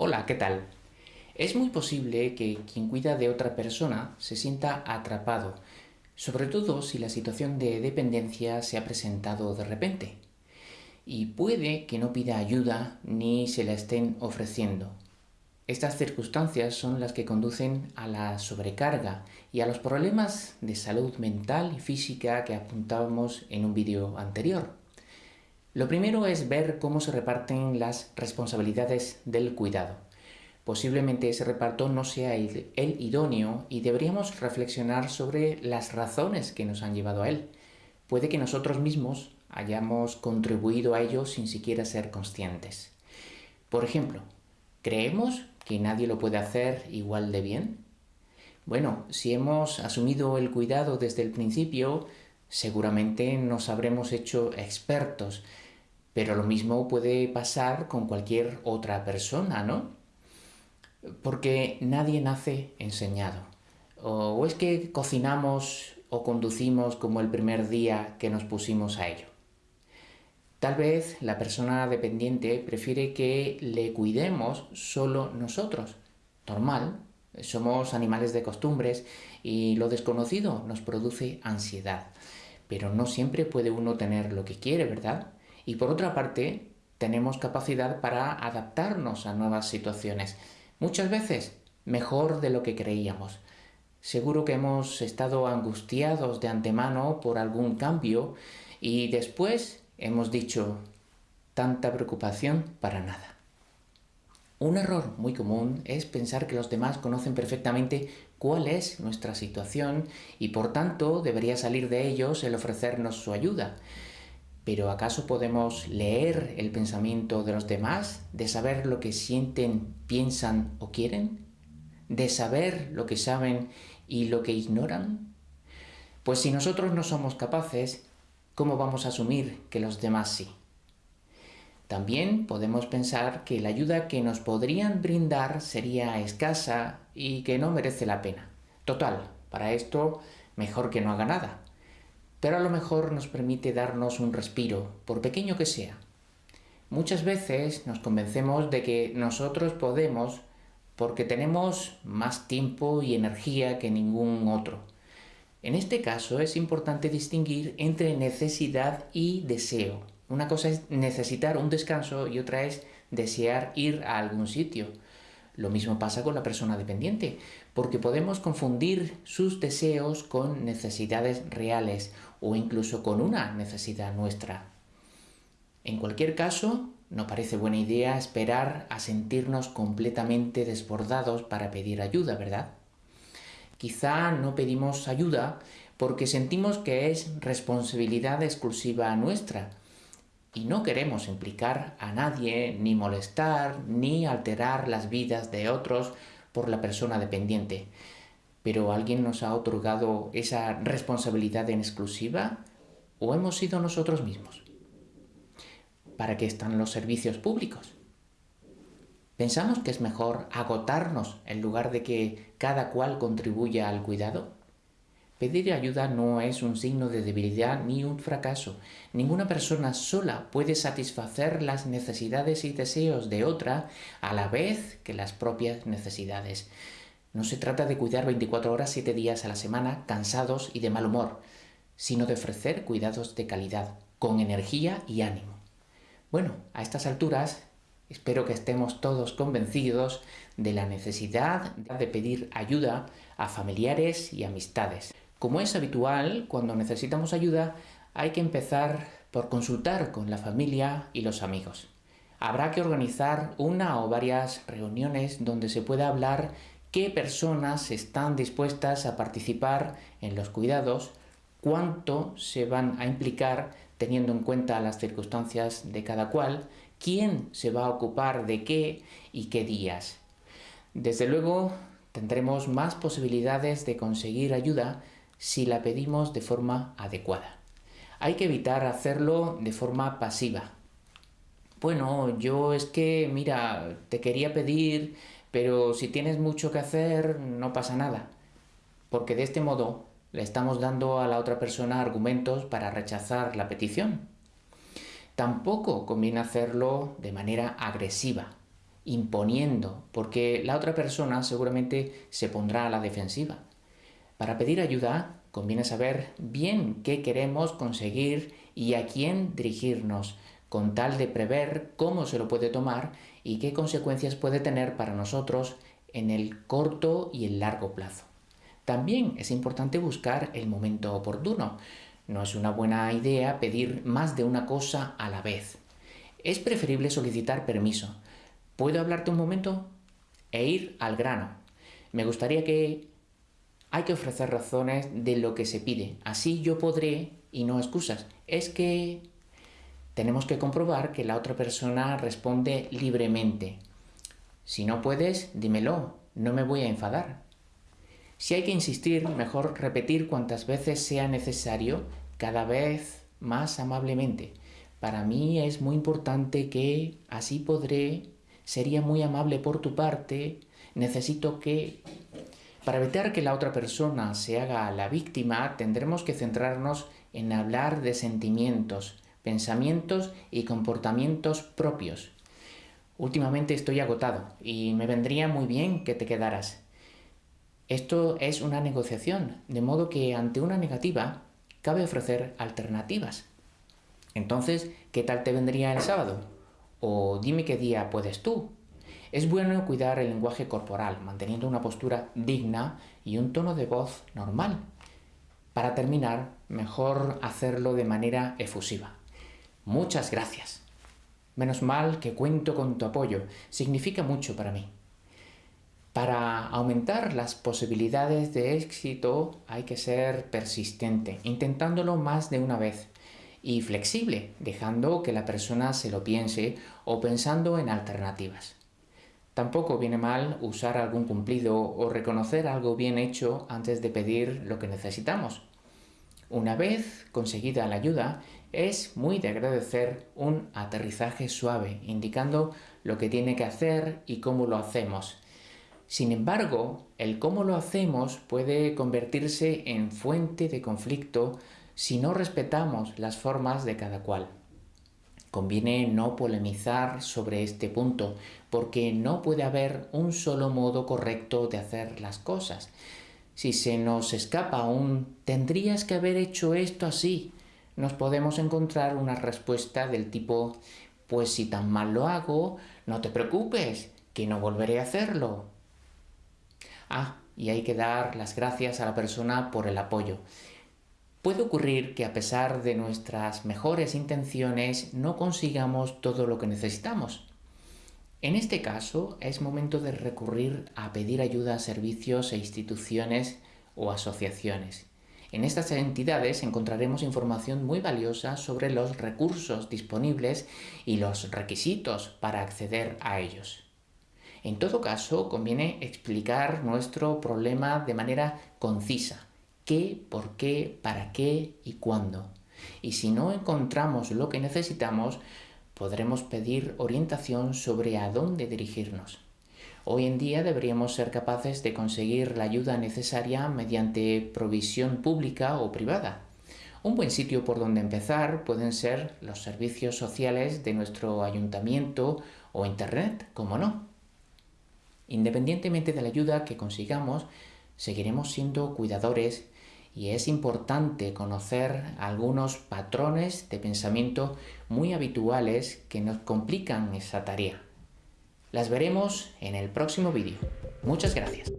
Hola, ¿qué tal? Es muy posible que quien cuida de otra persona se sienta atrapado, sobre todo si la situación de dependencia se ha presentado de repente. Y puede que no pida ayuda ni se la estén ofreciendo. Estas circunstancias son las que conducen a la sobrecarga y a los problemas de salud mental y física que apuntábamos en un vídeo anterior. Lo primero es ver cómo se reparten las responsabilidades del cuidado. Posiblemente ese reparto no sea el, idóneo y deberíamos reflexionar sobre las razones que nos han llevado a él. Puede que nosotros mismos hayamos contribuido a ello sin siquiera ser conscientes. Por ejemplo, ¿creemos que nadie lo puede hacer igual de bien? Bueno, si hemos asumido el cuidado desde el principio, seguramente nos habremos hecho expertos, pero lo mismo puede pasar con cualquier otra persona, ¿no? Porque nadie nace enseñado. O es que cocinamos o conducimos como el primer día que nos pusimos a ello. Tal vez la persona dependiente prefiere que le cuidemos solo nosotros. Normal, somos animales de costumbres y lo desconocido nos produce ansiedad. Pero no siempre puede uno tener lo que quiere, ¿verdad? Y por otra parte, tenemos capacidad para adaptarnos a nuevas situaciones. Muchas veces mejor de lo que creíamos. Seguro que hemos estado angustiados de antemano por algún cambio y después hemos dicho tanta preocupación para nada. Un error muy común es pensar que los demás conocen perfectamente cuál es nuestra situación y por tanto debería salir de ellos el ofrecernos su ayuda. Pero ¿acaso podemos leer el pensamiento de los demás? ¿De saber lo que sienten, piensan o quieren? ¿De saber lo que saben y lo que ignoran? Pues si nosotros no somos capaces, ¿cómo vamos a asumir que los demás sí? También podemos pensar que la ayuda que nos podrían brindar sería escasa y que no merece la pena. Total, para esto mejor que no haga nada. Pero a lo mejor nos permite darnos un respiro, por pequeño que sea. Muchas veces nos convencemos de que nosotros podemos porque tenemos más tiempo y energía que ningún otro. En este caso es importante distinguir entre necesidad y deseo. Una cosa es necesitar un descanso y otra es desear ir a algún sitio. Lo mismo pasa con la persona dependiente, porque podemos confundir sus deseos con necesidades reales o incluso con una necesidad nuestra. En cualquier caso, no parece buena idea esperar a sentirnos completamente desbordados para pedir ayuda, ¿verdad? Quizá no pedimos ayuda porque sentimos que es responsabilidad exclusiva nuestra, y no queremos implicar a nadie, ni molestar, ni alterar las vidas de otros por la persona dependiente. ¿Pero alguien nos ha otorgado esa responsabilidad en exclusiva o hemos sido nosotros mismos? ¿Para qué están los servicios públicos? ¿Pensamos que es mejor agotarnos en lugar de que cada cual contribuya al cuidado? Pedir ayuda no es un signo de debilidad ni un fracaso. Ninguna persona sola puede satisfacer las necesidades y deseos de otra a la vez que las propias necesidades. No se trata de cuidar 24 horas 7 días a la semana cansados y de mal humor, sino de ofrecer cuidados de calidad, con energía y ánimo. Bueno, a estas alturas espero que estemos todos convencidos de la necesidad de pedir ayuda a familiares y amistades. Como es habitual, cuando necesitamos ayuda, hay que empezar por consultar con la familia y los amigos. Habrá que organizar una o varias reuniones donde se pueda hablar qué personas están dispuestas a participar en los cuidados, cuánto se van a implicar teniendo en cuenta las circunstancias de cada cual, quién se va a ocupar de qué y qué días. Desde luego tendremos más posibilidades de conseguir ayuda si la pedimos de forma adecuada. Hay que evitar hacerlo de forma pasiva. Bueno, yo es que, mira, te quería pedir, pero si tienes mucho que hacer, no pasa nada. Porque de este modo le estamos dando a la otra persona argumentos para rechazar la petición. Tampoco conviene hacerlo de manera agresiva. imponiendo, porque la otra persona seguramente se pondrá a la defensiva. Para pedir ayuda conviene saber bien qué queremos conseguir y a quién dirigirnos, con tal de prever cómo se lo puede tomar y qué consecuencias puede tener para nosotros en el corto y el largo plazo. También es importante buscar el momento oportuno. No es una buena idea pedir más de una cosa a la vez. Es preferible solicitar permiso. ¿Puedo hablarte un momento? E ir al grano. Me gustaría que hay que ofrecer razones de lo que se pide. Así yo podré, y no excusas. Es que tenemos que comprobar que la otra persona responde libremente. Si no puedes, dímelo, no me voy a enfadar. Si hay que insistir, mejor repetir cuantas veces sea necesario, cada vez más amablemente. Para mí es muy importante que así podré, sería muy amable por tu parte, necesito que... Para evitar que la otra persona se haga la víctima, tendremos que centrarnos en hablar de sentimientos, pensamientos y comportamientos propios. Últimamente estoy agotado y me vendría muy bien que te quedaras. Esto es una negociación, de modo que ante una negativa cabe ofrecer alternativas. Entonces, ¿qué tal te vendría el sábado? O dime qué día puedes tú. Es bueno cuidar el lenguaje corporal, manteniendo una postura digna y un tono de voz normal. Para terminar, mejor hacerlo de manera efusiva. Muchas gracias. Menos mal que cuento con tu apoyo. Significa mucho para mí. Para aumentar las posibilidades de éxito hay que ser persistente, intentándolo más de una vez, y flexible, dejando que la persona se lo piense o pensando en alternativas. Tampoco viene mal usar algún cumplido o reconocer algo bien hecho antes de pedir lo que necesitamos. Una vez conseguida la ayuda, es muy de agradecer un aterrizaje suave, indicando lo que tiene que hacer y cómo lo hacemos. Sin embargo, el cómo lo hacemos puede convertirse en fuente de conflicto si no respetamos las formas de cada cual. Conviene no polemizar sobre este punto, porque no puede haber un solo modo correcto de hacer las cosas. Si se nos escapa un tendrías que haber hecho esto así, nos podemos encontrar una respuesta del tipo pues si tan mal lo hago, no te preocupes, que no volveré a hacerlo. Ah, y hay que dar las gracias a la persona por el apoyo. Puede ocurrir que a pesar de nuestras mejores intenciones no consigamos todo lo que necesitamos. En este caso es momento de recurrir a pedir ayuda a servicios e instituciones o asociaciones. En estas entidades encontraremos información muy valiosa sobre los recursos disponibles y los requisitos para acceder a ellos. En todo caso, conviene explicar nuestro problema de manera concisa. ¿Qué, por qué, para qué y cuándo? Y si no encontramos lo que necesitamos, podremos pedir orientación sobre a dónde dirigirnos. Hoy en día deberíamos ser capaces de conseguir la ayuda necesaria mediante provisión pública o privada. Un buen sitio por donde empezar pueden ser los servicios sociales de nuestro ayuntamiento o Internet, como no. Independientemente de la ayuda que consigamos, seguiremos siendo cuidadores y es importante conocer algunos patrones de pensamiento muy habituales que nos complican esa tarea. Las veremos en el próximo vídeo. Muchas gracias.